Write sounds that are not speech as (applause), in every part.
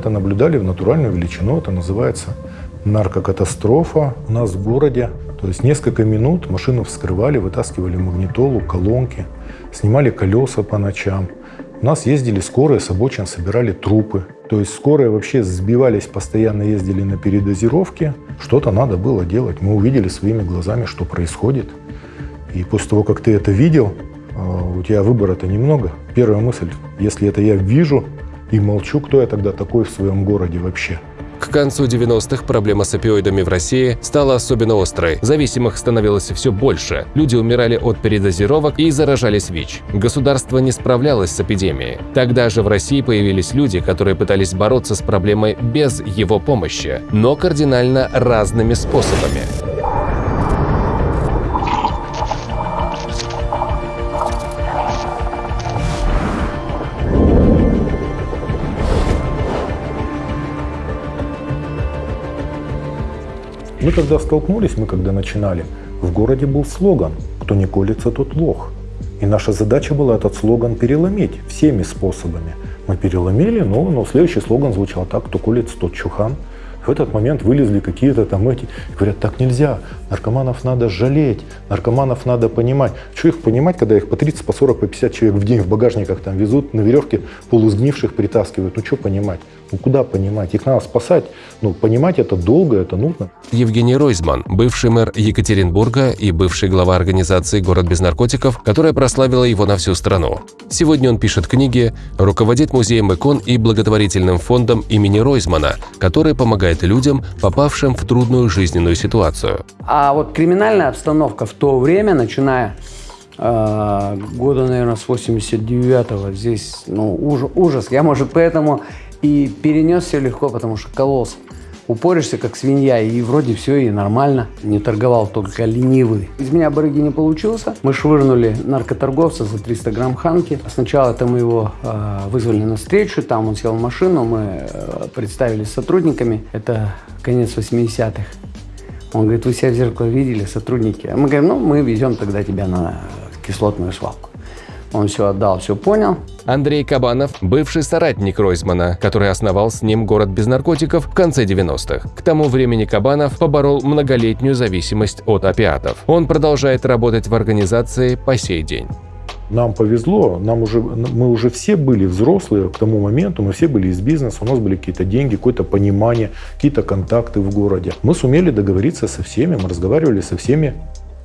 Это наблюдали в натуральную величину, это называется наркокатастрофа у нас в городе. То есть несколько минут машину вскрывали, вытаскивали магнитолу, колонки, снимали колеса по ночам. У нас ездили скорые, с обочин собирали трупы. То есть скорые вообще сбивались, постоянно ездили на передозировке. Что-то надо было делать. Мы увидели своими глазами, что происходит. И после того, как ты это видел, а, у тебя выбора-то немного. Первая мысль, если это я вижу и молчу, кто я тогда такой в своем городе вообще? К концу 90-х проблема с опиоидами в России стала особенно острой. Зависимых становилось все больше. Люди умирали от передозировок и заражались ВИЧ. Государство не справлялось с эпидемией. Тогда же в России появились люди, которые пытались бороться с проблемой без его помощи, но кардинально разными способами. Мы когда столкнулись, мы когда начинали, в городе был слоган «Кто не колется, тот лох». И наша задача была этот слоган переломить всеми способами. Мы переломили, но, но следующий слоган звучал так «Кто колется, тот чухан». В этот момент вылезли какие-то там эти, говорят, так нельзя, наркоманов надо жалеть, наркоманов надо понимать. Что их понимать, когда их по 30, по 40, по 50 человек в день в багажниках там везут, на веревке полусгнивших притаскивают. Ну что понимать? Ну куда понимать? Их надо спасать. Ну понимать это долго, это нужно. Евгений Ройзман, бывший мэр Екатеринбурга и бывший глава организации «Город без наркотиков», которая прославила его на всю страну. Сегодня он пишет книги, руководит музеем икон и благотворительным фондом имени Ройзмана, который помогает людям, попавшим в трудную жизненную ситуацию. А вот криминальная обстановка в то время, начиная э, года, наверное, с 89-го, здесь, ну, ужас, ужас. Я, может, поэтому и перенес все легко, потому что колосс. Упоришься, как свинья, и вроде все и нормально. Не торговал только ленивый. Из меня барыги не получился. Мы швырнули наркоторговца за 300 грамм ханки. Сначала мы его э, вызвали на встречу, там он сел в машину, мы э, представились сотрудниками. Это конец 80-х. Он говорит, вы себя в зеркало видели, сотрудники? А мы говорим, ну, мы везем тогда тебя на кислотную свалку. Он все отдал, все понял. Андрей Кабанов – бывший соратник Ройзмана, который основал с ним город без наркотиков в конце 90-х. К тому времени Кабанов поборол многолетнюю зависимость от опиатов. Он продолжает работать в организации по сей день. Нам повезло, нам уже, мы уже все были взрослые к тому моменту, мы все были из бизнеса, у нас были какие-то деньги, какое-то понимание, какие-то контакты в городе. Мы сумели договориться со всеми, мы разговаривали со всеми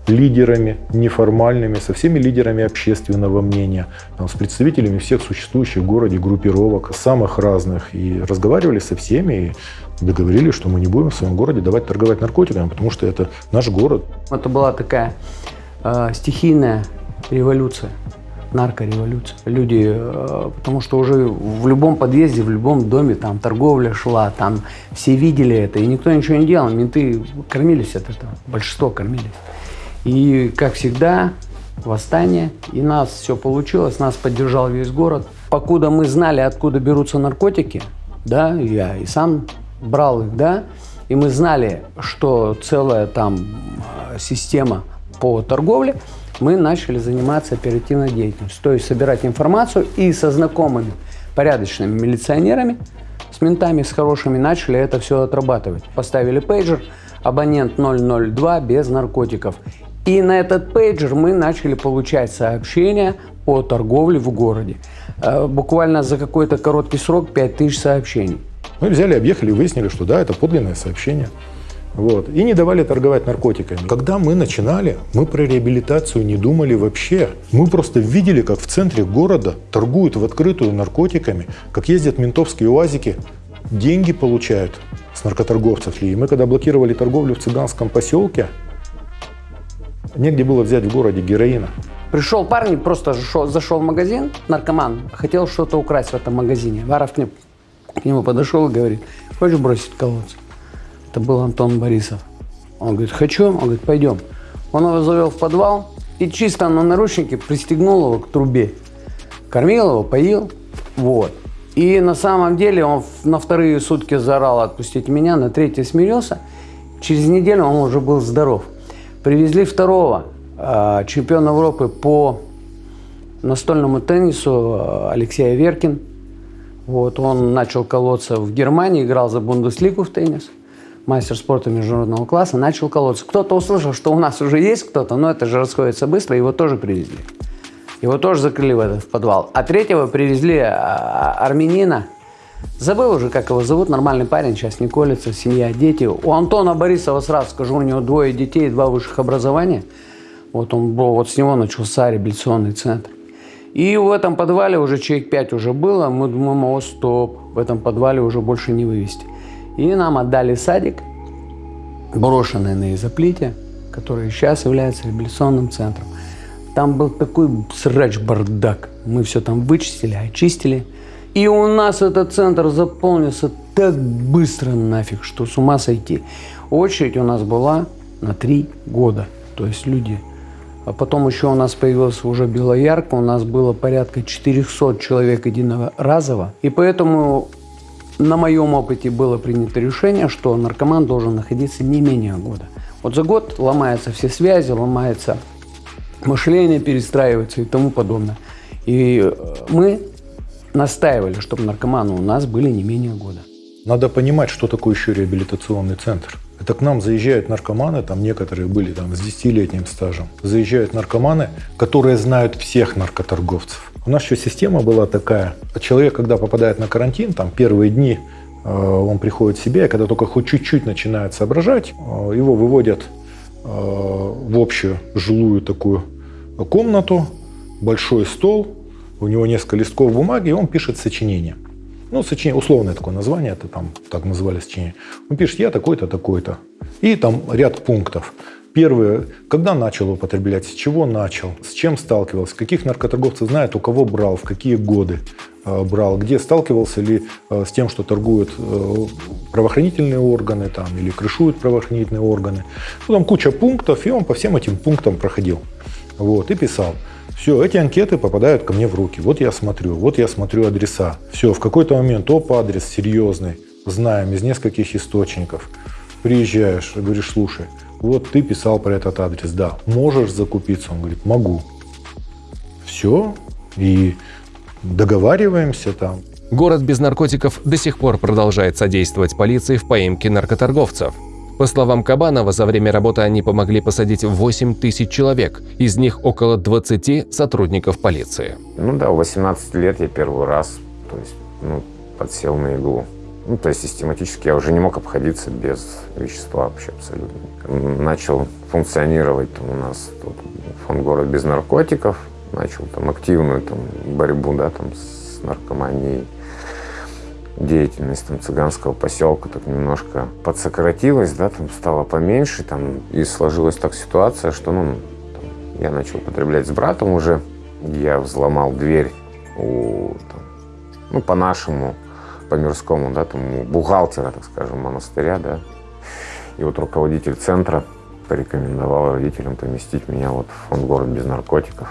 лидерами неформальными, со всеми лидерами общественного мнения, там, с представителями всех существующих в городе группировок, самых разных. И разговаривали со всеми, и договорились, что мы не будем в своем городе давать торговать наркотиками, потому что это наш город. Это была такая э, стихийная революция наркореволюция. Люди, э, потому что уже в любом подъезде, в любом доме там торговля шла, там все видели это, и никто ничего не делал. Менты кормились от этого, большинство кормились. И, как всегда, восстание, и нас все получилось, нас поддержал весь город. Покуда мы знали, откуда берутся наркотики, да, я и сам брал их, да, и мы знали, что целая там э, система по торговле, мы начали заниматься оперативной деятельностью, то есть собирать информацию и со знакомыми порядочными милиционерами, с ментами, с хорошими, начали это все отрабатывать. Поставили пейджер, абонент 002 без наркотиков. И на этот пейджер мы начали получать сообщения о торговле в городе. Э, буквально за какой-то короткий срок 5000 сообщений. Мы взяли, объехали, выяснили, что да, это подлинное сообщение. Вот. И не давали торговать наркотиками. Когда мы начинали, мы про реабилитацию не думали вообще. Мы просто видели, как в центре города торгуют в открытую наркотиками, как ездят ментовские уазики, деньги получают с наркоторговцев. И мы когда блокировали торговлю в цыганском поселке, Негде было взять в городе героина. Пришел парень, просто зашел, зашел в магазин, наркоман, хотел что-то украсть в этом магазине. Варов к нему, к нему подошел и говорит, хочешь бросить колодец? Это был Антон Борисов. Он говорит, хочу. Он говорит, пойдем. Он его завел в подвал и чисто на наручнике пристегнул его к трубе. Кормил его, поил. Вот. И на самом деле он на вторые сутки заорал «отпустите меня», на третий смирился. Через неделю он уже был здоров. Привезли второго э, чемпиона Европы по настольному теннису э, Алексея Веркин. Вот, он начал колоться в Германии, играл за Бундеслигу в теннис. Мастер спорта международного класса, начал колоться. Кто-то услышал, что у нас уже есть кто-то, но это же расходится быстро, его тоже привезли. Его тоже закрыли в этот подвал. А третьего привезли а, армянина. Забыл уже, как его зовут, нормальный парень, сейчас не колется, семья, дети. У Антона Борисова, сразу скажу, у него двое детей, два высших образования. Вот он был, вот с него начался реабилитационный центр. И в этом подвале уже человек пять уже было. Мы думаем, о, стоп, в этом подвале уже больше не вывести. И нам отдали садик, брошенный на изоплите, который сейчас является реабилитационным центром. Там был такой срач-бардак. Мы все там вычистили, очистили. И у нас этот центр заполнился так быстро нафиг, что с ума сойти. Очередь у нас была на три года. То есть люди а потом еще у нас появилась уже Белоярка, у нас было порядка 400 человек единого разово. И поэтому на моем опыте было принято решение, что наркоман должен находиться не менее года. Вот за год ломаются все связи, ломается мышление, перестраивается и тому подобное. И э, мы настаивали, чтобы наркоманы у нас были не менее года. Надо понимать, что такое еще реабилитационный центр. Это к нам заезжают наркоманы, там некоторые были там с 10-летним стажем. Заезжают наркоманы, которые знают всех наркоторговцев. У нас еще система была такая. Человек, когда попадает на карантин, там первые дни э, он приходит в себя, и когда только хоть чуть-чуть начинает соображать, э, его выводят э, в общую жилую такую комнату, большой стол, у него несколько листков бумаги, и он пишет сочинение ну, сочинение, условное такое название, это там так называли сочинение. Он пишет, я такой-то, такой-то. И там ряд пунктов. Первое, когда начал употреблять, с чего начал, с чем сталкивался, каких наркоторговцев знает, у кого брал, в какие годы э, брал, где сталкивался ли э, с тем, что торгуют э, правоохранительные органы там, или крышуют правоохранительные органы. Там куча пунктов, и он по всем этим пунктам проходил. Вот, и писал. Все, эти анкеты попадают ко мне в руки. Вот я смотрю, вот я смотрю адреса. Все, в какой-то момент, оп, адрес серьезный, знаем, из нескольких источников. Приезжаешь, говоришь, слушай, вот ты писал про этот адрес, да, можешь закупиться? Он говорит, могу. Все, и договариваемся там. Город без наркотиков до сих пор продолжает содействовать полиции в поимке наркоторговцев. По словам Кабанова, за время работы они помогли посадить 8 тысяч человек, из них около 20 сотрудников полиции. Ну да, в 18 лет я первый раз то есть, ну, подсел на иглу. Ну, то есть систематически я уже не мог обходиться без вещества вообще абсолютно. Начал функционировать там, у нас тут фонд «Город без наркотиков», начал там активную там, борьбу да, там, с наркоманией деятельность там, цыганского поселка так немножко подсократилась, да, там стало поменьше, там, и сложилась так ситуация, что, ну, там, я начал употреблять с братом уже, я взломал дверь у, там, ну, по-нашему, по-мирскому, да, там, у бухгалтера, так скажем, монастыря, да, и вот руководитель центра порекомендовал родителям поместить меня вот в фонд «Город без наркотиков»,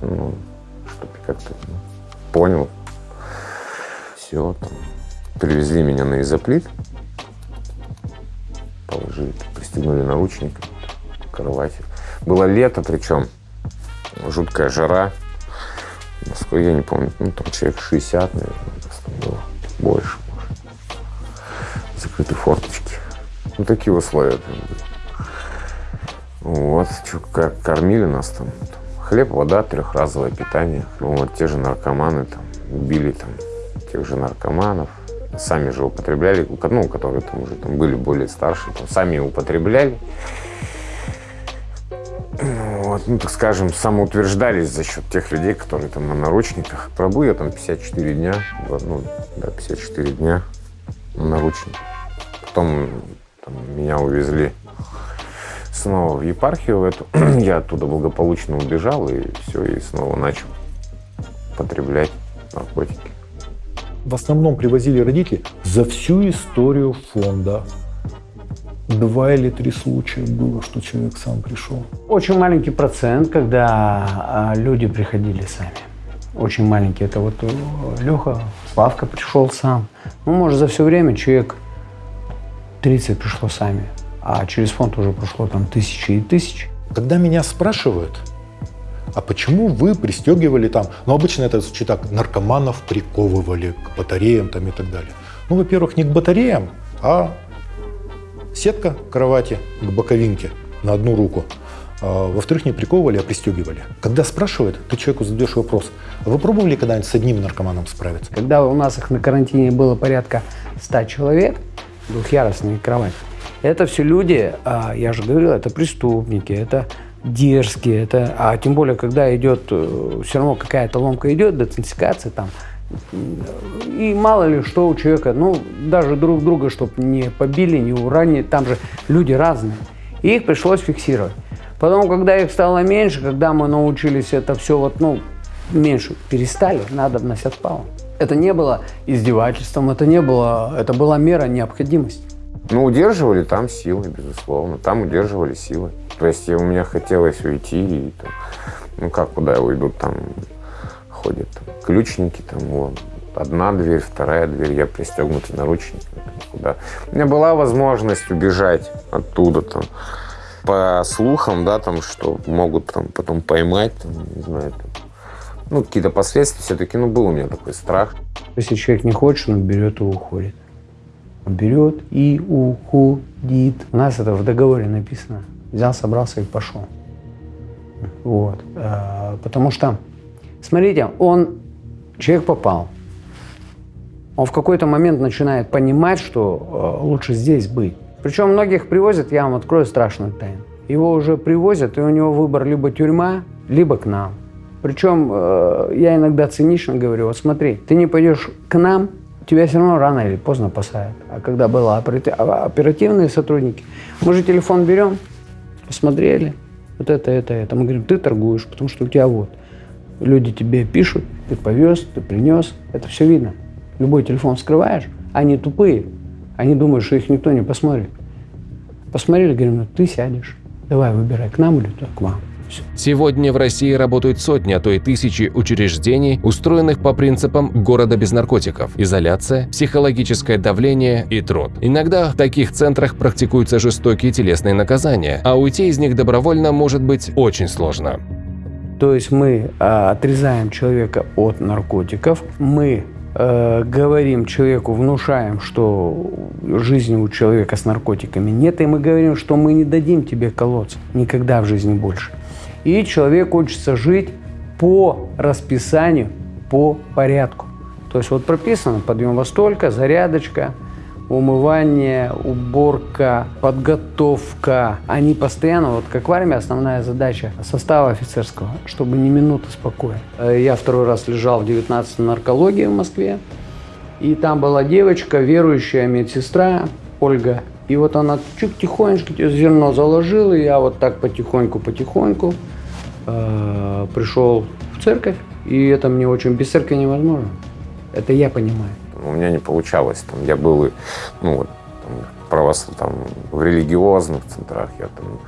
ну, чтобы как-то ну, понял, все, там, привезли меня на изоплит, положили, пристегнули наручниками к кровати. Было лето, причем жуткая жара. В я не помню, ну, там человек 60, наверное, там было больше, может. Закрытые форточки. Ну, такие условия там были. Вот, что, как кормили нас там. Хлеб, вода, трехразовое питание. Ну, вот те же наркоманы там убили там тех же наркоманов, сами же употребляли, ну, которые там уже там были более старшие, там, сами употребляли. Вот, ну, так скажем, самоутверждались за счет тех людей, которые там на наручниках. Пробыл я там 54 дня, ну, да, 54 дня на наручниках. Потом там, меня увезли снова в епархию эту. (clears throat) я оттуда благополучно убежал и все, и снова начал потреблять наркотики в основном привозили родители за всю историю фонда. Два или три случая было, что человек сам пришел. Очень маленький процент, когда а, люди приходили сами. Очень маленький. Это вот э, Леха, Славка пришел сам. Ну, может, за все время человек 30 пришло сами. А через фонд уже прошло там тысячи и тысячи. Когда меня спрашивают, а почему вы пристегивали там, ну обычно это звучит так, наркоманов приковывали к батареям там и так далее. Ну, во-первых, не к батареям, а сетка кровати к боковинке на одну руку. А, во-вторых, не приковывали, а пристегивали. Когда спрашивают, ты человеку задаешь вопрос, а вы пробовали когда-нибудь с одним наркоманом справиться? Когда у нас их на карантине было порядка 100 человек, двухъярусные кровати, это все люди, а, я же говорил, это преступники, это дерзкие, это, а тем более, когда идет, э, все равно какая-то ломка идет, децинсикация там, и мало ли что у человека, ну, даже друг друга, чтобы не побили, не уранили, там же люди разные. И их пришлось фиксировать. Потом, когда их стало меньше, когда мы научились это все вот, ну, меньше перестали, надобность отпала. Это не было издевательством, это не было, это была мера необходимости. Ну, удерживали там силы, безусловно. Там удерживали силы. То есть у меня хотелось уйти, и, там, ну как, куда я уйду, там ходят там, ключники, там, вон, одна дверь, вторая дверь, я пристегнутый наручниками, куда. У меня была возможность убежать оттуда, там, по слухам, да, там, что могут там, потом поймать, там, не знаю, там, ну, какие-то последствия все-таки, ну, был у меня такой страх. Если человек не хочет, он берет и уходит. Берет и уходит. У нас это в договоре написано. Взял, собрался и пошел. Вот. А, потому что, смотрите, он, человек попал. Он в какой-то момент начинает понимать, что э, лучше здесь быть. Причем многих привозят, я вам открою страшную тайну. Его уже привозят, и у него выбор либо тюрьма, либо к нам. Причем э, я иногда цинично говорю, вот смотри, ты не пойдешь к нам, тебя все равно рано или поздно посадят. А когда были а, оперативные сотрудники, мы же телефон берем, посмотрели, вот это, это, это. Мы говорим, ты торгуешь, потому что у тебя вот. Люди тебе пишут, ты повез, ты принес, это все видно. Любой телефон вскрываешь, они тупые, они думают, что их никто не посмотрит. Посмотрели, говорим, ну ты сядешь. Давай выбирай, к нам или к вам. Сегодня в России работают сотни, а то и тысячи учреждений, устроенных по принципам города без наркотиков. Изоляция, психологическое давление и труд. Иногда в таких центрах практикуются жестокие телесные наказания, а уйти из них добровольно может быть очень сложно. То есть мы а, отрезаем человека от наркотиков, мы Э, говорим человеку, внушаем, что жизни у человека с наркотиками нет, и мы говорим, что мы не дадим тебе колоться никогда в жизни больше. И человек учится жить по расписанию, по порядку. То есть вот прописано подъем во столько, зарядочка, умывание, уборка, подготовка. Они постоянно, вот как в армии, основная задача состава офицерского, чтобы не минуты спокоя. Э, я второй раз лежал в 19 наркологии в Москве, и там была девочка, верующая медсестра Ольга. И вот она чуть тихонечко зерно заложила, и я вот так потихоньку-потихоньку э, пришел в церковь, и это мне очень без церкви невозможно. Это я понимаю у меня не получалось. Там, я был, ну, там, правос, там, в религиозных центрах, я там,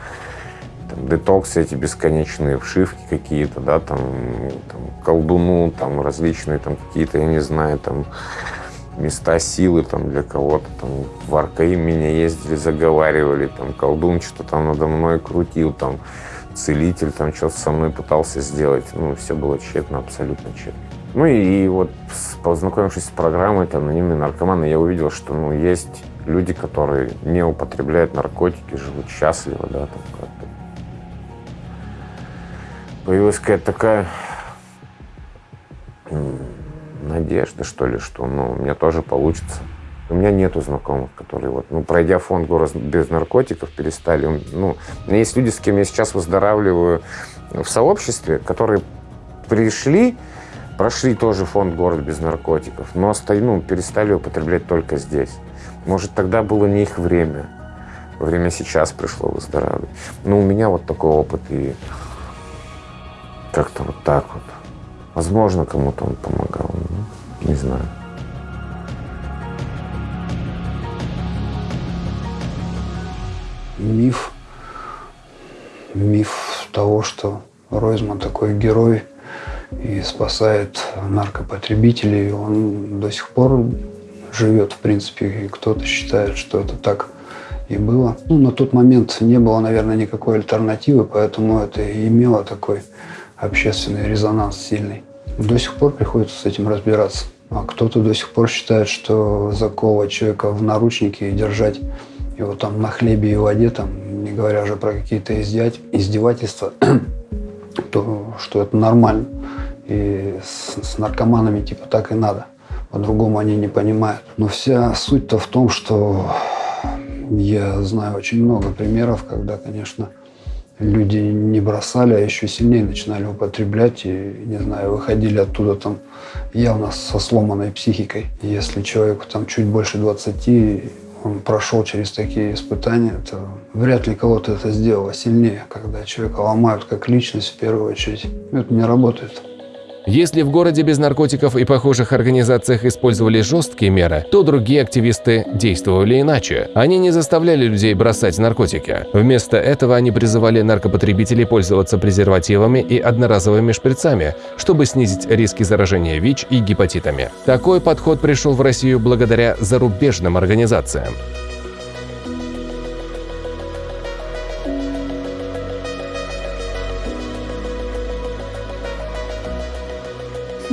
там детоксы эти бесконечные, вшивки какие-то, да, там, там колдуну, там различные там какие-то, я не знаю, там места силы там для кого-то, там в Аркаим меня ездили, заговаривали, там колдун что-то там надо мной крутил, там целитель там что-то со мной пытался сделать, ну, все было тщетно, абсолютно тщетно. Ну и вот познакомившись с программой там, анонимные наркоманы, я увидел, что ну, есть люди, которые не употребляют наркотики, живут счастливо, да, там как-то. Появилась какая-то такая надежда, что ли, что ну, у меня тоже получится. У меня нету знакомых, которые вот, ну, пройдя фонд город без наркотиков, перестали. Ну, есть люди, с кем я сейчас выздоравливаю в сообществе, которые пришли, Прошли тоже фонд «Город без наркотиков», но ну, перестали употреблять только здесь. Может, тогда было не их время. Время сейчас пришло выздоравливать. Но у меня вот такой опыт, и как-то вот так вот. Возможно, кому-то он помогал, ну, не знаю. Миф. Миф того, что Ройзман такой герой – и спасает наркопотребителей. Он до сих пор живет, в принципе, и кто-то считает, что это так и было. Ну, на тот момент не было, наверное, никакой альтернативы, поэтому это имело такой общественный резонанс сильный. До сих пор приходится с этим разбираться. А кто-то до сих пор считает, что заковывать человека в наручники и держать его там на хлебе и воде, там, не говоря уже про какие-то издевательства, (clears throat) то что это нормально. И с, с наркоманами типа так и надо. По-другому они не понимают. Но вся суть-то в том, что я знаю очень много примеров, когда, конечно, люди не бросали, а еще сильнее начинали употреблять и, не знаю, выходили оттуда там явно со сломанной психикой. Если человеку там чуть больше 20, он прошел через такие испытания, то вряд ли кого-то это сделало сильнее, когда человека ломают как личность в первую очередь. Это не работает. Если в городе без наркотиков и похожих организациях использовали жесткие меры, то другие активисты действовали иначе. Они не заставляли людей бросать наркотики. Вместо этого они призывали наркопотребителей пользоваться презервативами и одноразовыми шприцами, чтобы снизить риски заражения ВИЧ и гепатитами. Такой подход пришел в Россию благодаря зарубежным организациям.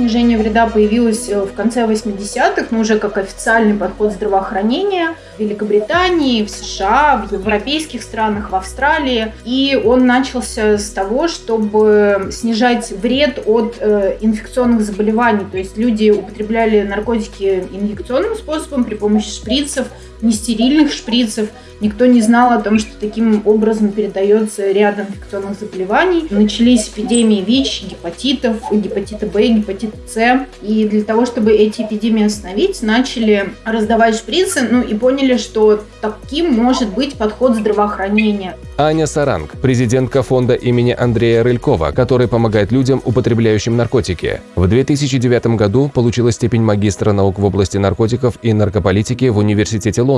Снижение вреда появилось э, в конце 80-х, но уже как официальный подход здравоохранения в Великобритании, в США, в европейских странах, в Австралии. И он начался с того, чтобы снижать вред от э, инфекционных заболеваний. То есть люди употребляли наркотики инъекционным способом при помощи шприцев, нестерильных шприцев. Никто не знал о том, что таким образом передается ряд инфекционных заболеваний. Начались эпидемии ВИЧ, гепатитов, гепатита Б, гепатита С. И для того, чтобы эти эпидемии остановить, начали раздавать шприцы, ну и поняли, что таким может быть подход здравоохранения. Аня Саранг, президентка фонда имени Андрея Рылькова, который помогает людям, употребляющим наркотики. В 2009 году получила степень магистра наук в области наркотиков и наркополитики в Университете Лондона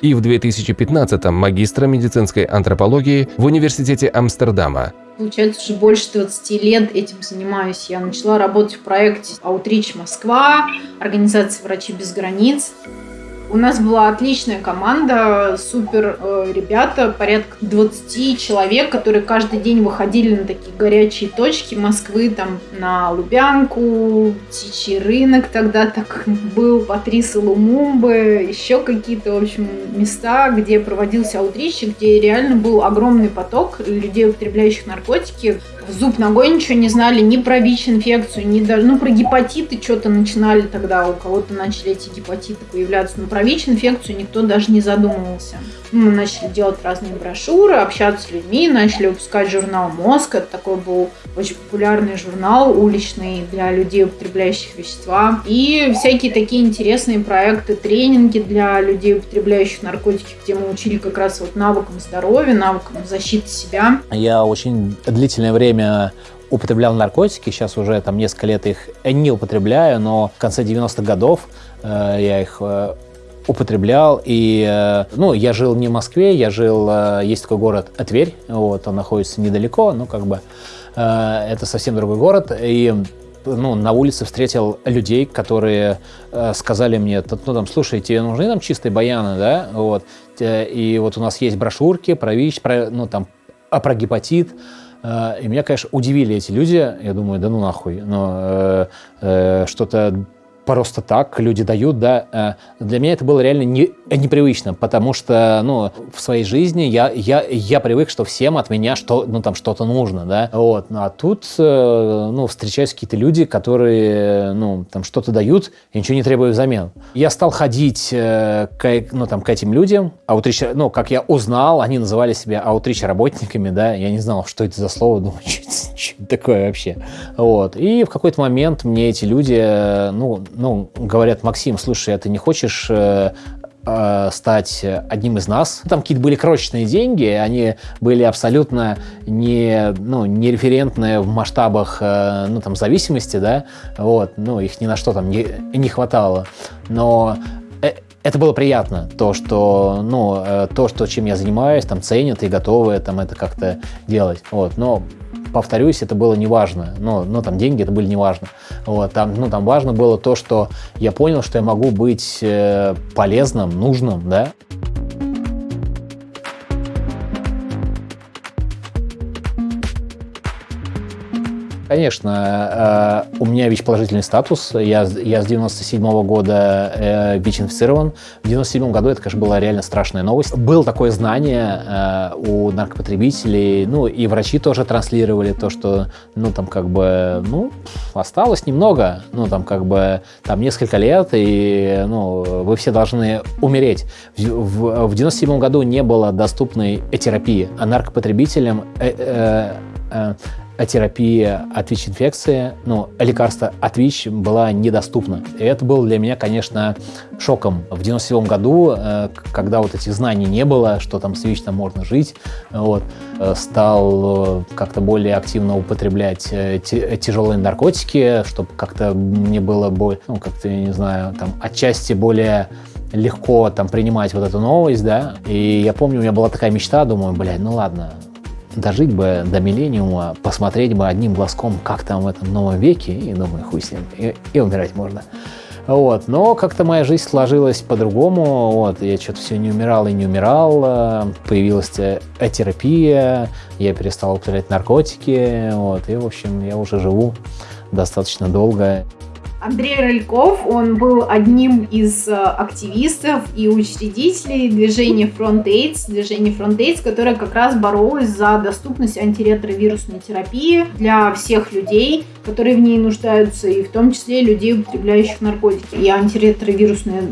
и в 2015-м магистра медицинской антропологии в Университете Амстердама. Получается, уже больше 20 лет этим занимаюсь. Я начала работать в проекте «Аутрич Москва», организация «Врачи без границ». У нас была отличная команда, супер э, ребята, порядка 20 человек, которые каждый день выходили на такие горячие точки Москвы, там на Лубянку, Птичий рынок тогда так был, Патриса Лумумбы, еще какие-то, в общем, места, где проводился аутрич, где реально был огромный поток людей, употребляющих наркотики зуб ногой ничего не знали ни про ВИЧ-инфекцию, ни даже, ну, про гепатиты что-то начинали тогда, у кого-то начали эти гепатиты появляться, но про ВИЧ-инфекцию никто даже не задумывался. Мы начали делать разные брошюры, общаться с людьми, начали выпускать журнал «Мозг». Это такой был очень популярный журнал уличный для людей, употребляющих вещества. И всякие такие интересные проекты, тренинги для людей, употребляющих наркотики, где мы учили как раз вот навыкам здоровья, навыкам защиты себя. Я очень длительное время употреблял наркотики, сейчас уже там несколько лет их не употребляю, но в конце 90-х годов э, я их э, употреблял. И, э, ну, я жил не в Москве, я жил, э, есть такой город Тверь, вот, он находится недалеко, ну, как бы, э, это совсем другой город. И ну, на улице встретил людей, которые э, сказали мне, ну, там, слушай, тебе нужны там чистые баяны, да, вот, и вот у нас есть брошюрки про ВИЧ, про, ну, там, а про гепатит, и меня, конечно, удивили эти люди. Я думаю, да ну нахуй. Но э, э, что-то просто так люди дают, да, э, для меня это было реально не, непривычно, потому что, ну, в своей жизни я, я, я привык, что всем от меня что, ну, там что-то нужно, да, вот, ну, а тут, э, ну, встречаются какие-то люди, которые, ну, там что-то дают и ничего не требуют взамен. Я стал ходить э, к, ну, там, к этим людям, аутрич, ну, как я узнал, они называли себя аутрич работниками, да, я не знал, что это за слово, думаю, (laughs) что, что такое вообще, вот, и в какой-то момент мне эти люди, ну, ну, говорят, Максим, слушай, а ты не хочешь э, э, стать одним из нас. Там какие-то были крошечные деньги, они были абсолютно не, ну, не референтные в масштабах э, ну, там, зависимости, да, вот, ну, их ни на что там не, не хватало. Но это было приятно, то, что, ну, то, что, чем я занимаюсь, там, ценят и готовы там, это как-то делать. Вот. Но повторюсь, это было неважно. Но, но там деньги это были неважно. Вот, там, ну, там важно было то, что я понял, что я могу быть э, полезным, нужным, да. Конечно, э, у меня ВИЧ-положительный статус. Я, я с 97 -го года э, ВИЧ-инфицирован. В 97 году это, конечно, была реально страшная новость. Было такое знание э, у наркопотребителей, ну, и врачи тоже транслировали то, что, ну, там, как бы, ну, осталось немного, ну, там, как бы, там, несколько лет, и, ну, вы все должны умереть. В, в, в 97 году не было доступной терапии, а наркопотребителям э, э, э, терапия от ВИЧ-инфекции, ну, лекарство от ВИЧ была недоступна. И это было для меня, конечно, шоком. В 97 году, э, когда вот этих знаний не было, что там с ВИЧ там можно жить, вот, э, стал э, как-то более активно употреблять тяжелые наркотики, чтобы как-то мне было более, ну, как-то, я не знаю, там, отчасти более легко там принимать вот эту новость, да, и я помню, у меня была такая мечта, думаю, блядь, ну ладно, дожить бы до миллениума, посмотреть бы одним глазком, как там в этом новом веке, и думаю, хуй с ним, и, и умирать можно. Вот. Но как-то моя жизнь сложилась по-другому. Вот. Я что-то все не умирал и не умирал. Появилась терапия, я перестал употреблять наркотики. Вот. И, в общем, я уже живу достаточно долго. Андрей Рыльков, он был одним из э, активистов и учредителей движения Front AIDS, движения Front AIDS, которое как раз боролось за доступность антиретровирусной терапии для всех людей, которые в ней нуждаются, и в том числе людей, употребляющих наркотики. И антиретровирусная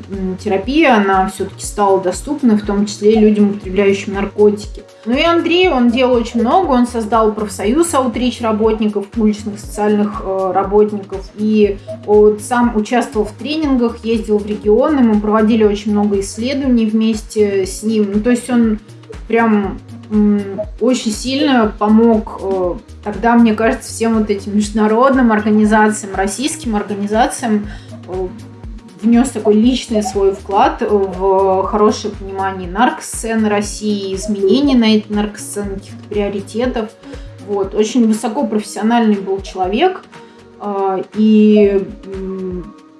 терапия, она все-таки стала доступна, в том числе людям, употребляющим наркотики. Ну и Андрей, он делал очень много, он создал профсоюз аутрич работников, уличных социальных э, работников, и вот сам участвовал в тренингах, ездил в регионы, мы проводили очень много исследований вместе с ним. Ну, то есть он прям очень сильно помог э, тогда, мне кажется, всем вот этим международным организациям, российским организациям э, внес такой личный свой вклад в хорошее понимание наркосцены России, изменения на этой наркосцене, каких-то приоритетов. Вот. Очень высокопрофессиональный был человек э, и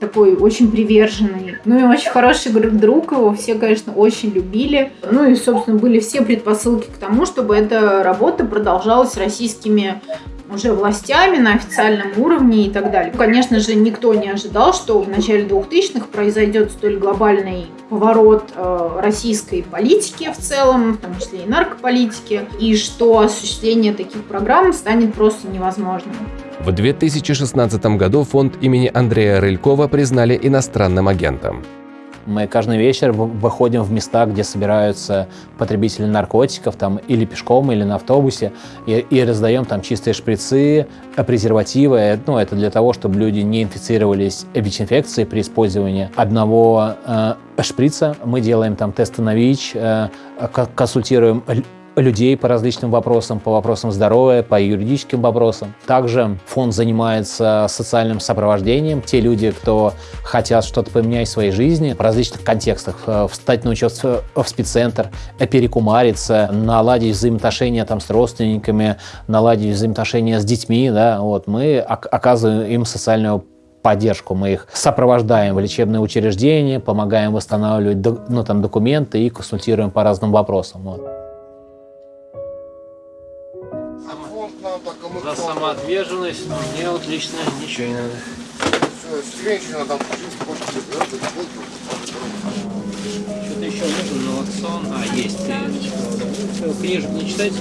такой очень приверженный. Ну и очень хороший друг его, все, конечно, очень любили. Ну и, собственно, были все предпосылки к тому, чтобы эта работа продолжалась российскими уже властями на официальном уровне и так далее. Конечно же, никто не ожидал, что в начале 2000-х произойдет столь глобальный поворот э, российской политики в целом, в том числе и наркополитики, и что осуществление таких программ станет просто невозможным. В 2016 году фонд имени Андрея Рылькова признали иностранным агентом. Мы каждый вечер выходим в места, где собираются потребители наркотиков, там или пешком, или на автобусе, и, и раздаем там чистые шприцы, презервативы. Ну, это для того, чтобы люди не инфицировались ВИЧ-инфекцией при использовании одного э, шприца. Мы делаем там тесты на ВИЧ, э, консультируем людей по различным вопросам, по вопросам здоровья, по юридическим вопросам. Также фонд занимается социальным сопровождением. Те люди, кто хотят что-то поменять в своей жизни в различных контекстах, э, встать на учет в спеццентр, перекумариться, наладить взаимоотношения там, с родственниками, наладить взаимоотношения с детьми, да, вот, мы оказываем им социальную поддержку. Мы их сопровождаем в лечебные учреждения, помогаем восстанавливать ну, там, документы и консультируем по разным вопросам. Вот. Самоотверженность мне вот лично ничего не надо. Что-то еще нужно, налоксон. А, есть. Книжек не читайте?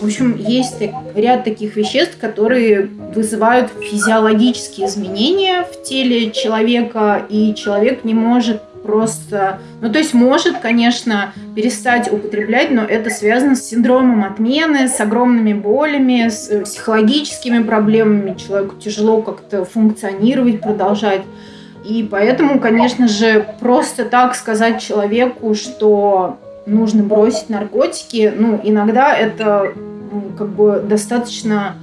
В общем, есть ряд таких веществ, которые вызывают физиологические изменения в теле человека, и человек не может просто... Ну, то есть может, конечно, перестать употреблять, но это связано с синдромом отмены, с огромными болями, с э, психологическими проблемами. Человеку тяжело как-то функционировать, продолжать. И поэтому, конечно же, просто так сказать человеку, что нужно бросить наркотики, ну, иногда это как бы достаточно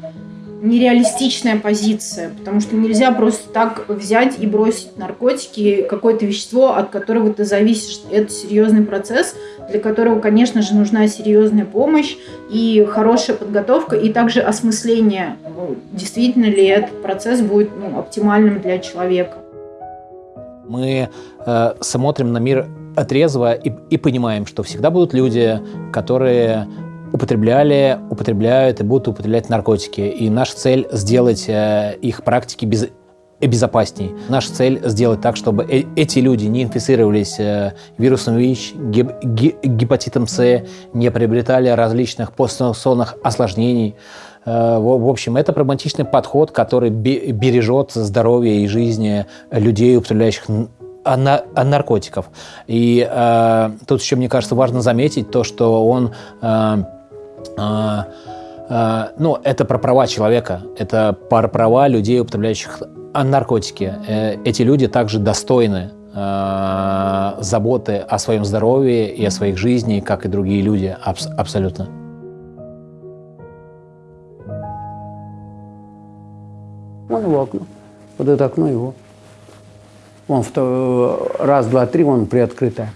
нереалистичная позиция, потому что нельзя просто так взять и бросить наркотики, какое-то вещество, от которого ты зависишь. Это серьезный процесс, для которого, конечно же, нужна серьезная помощь и хорошая подготовка, и также осмысление, ну, действительно ли этот процесс будет ну, оптимальным для человека. Мы э, смотрим на мир отрезво и, и понимаем, что всегда будут люди, которые употребляли, употребляют и будут употреблять наркотики. И наша цель сделать э, их практики без, безопасней. Наша цель сделать так, чтобы э эти люди не инфицировались э, вирусом ВИЧ, геп гепатитом С, не приобретали различных постинфекционных осложнений. Э, в общем, это прагматичный подход, который бережет здоровье и жизни людей, употребляющих наркотиков. И э, тут еще, мне кажется, важно заметить то, что он... Э, э, э, ну, это про права человека, это про права людей, употребляющих наркотики. Э, эти люди также достойны э, заботы о своем здоровье и о своих жизни, как и другие люди, абс абсолютно. Вон его окно. Вот это окно его. Вон раз, два, три, вон приоткрытое.